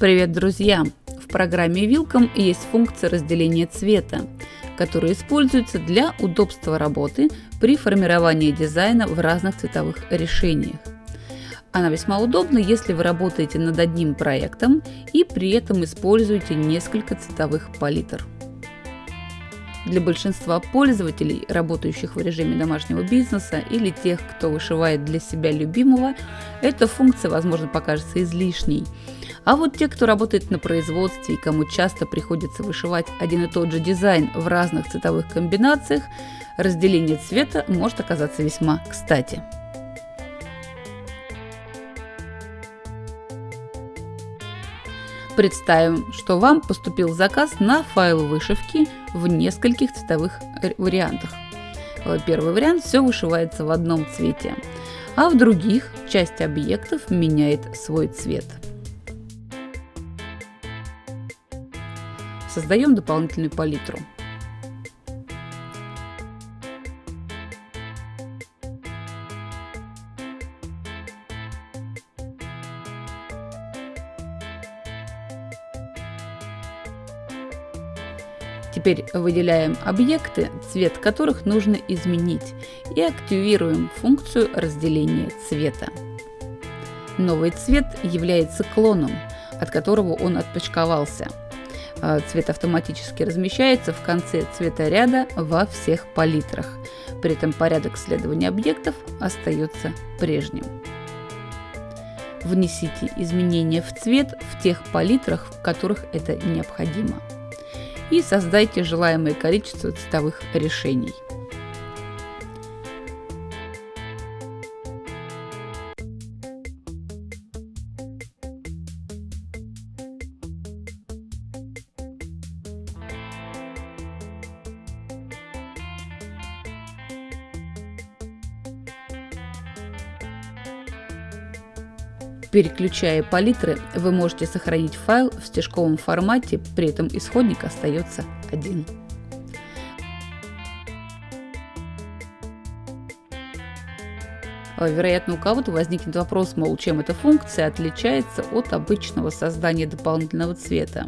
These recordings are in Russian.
Привет, друзья! В программе Wilcom есть функция разделения цвета, которая используется для удобства работы при формировании дизайна в разных цветовых решениях. Она весьма удобна, если вы работаете над одним проектом и при этом используете несколько цветовых палитр. Для большинства пользователей, работающих в режиме домашнего бизнеса или тех, кто вышивает для себя любимого, эта функция, возможно, покажется излишней – а вот те, кто работает на производстве и кому часто приходится вышивать один и тот же дизайн в разных цветовых комбинациях, разделение цвета может оказаться весьма кстати. Представим, что вам поступил заказ на файл вышивки в нескольких цветовых вариантах. Первый вариант все вышивается в одном цвете, а в других часть объектов меняет свой цвет. Создаем дополнительную палитру. Теперь выделяем объекты, цвет которых нужно изменить и активируем функцию разделения цвета. Новый цвет является клоном, от которого он отпочковался – а, цвет автоматически размещается в конце цветоряда во всех палитрах. При этом порядок следования объектов остается прежним. Внесите изменения в цвет в тех палитрах, в которых это необходимо. И создайте желаемое количество цветовых решений. Переключая палитры, вы можете сохранить файл в стежковом формате, при этом исходник остается один. Вероятно, у кого-то возникнет вопрос, мол, чем эта функция отличается от обычного создания дополнительного цвета.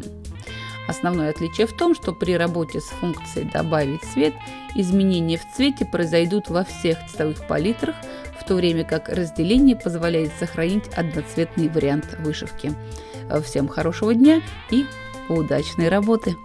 Основное отличие в том, что при работе с функцией «Добавить цвет» изменения в цвете произойдут во всех цветовых палитрах, в то время как разделение позволяет сохранить одноцветный вариант вышивки. Всем хорошего дня и удачной работы!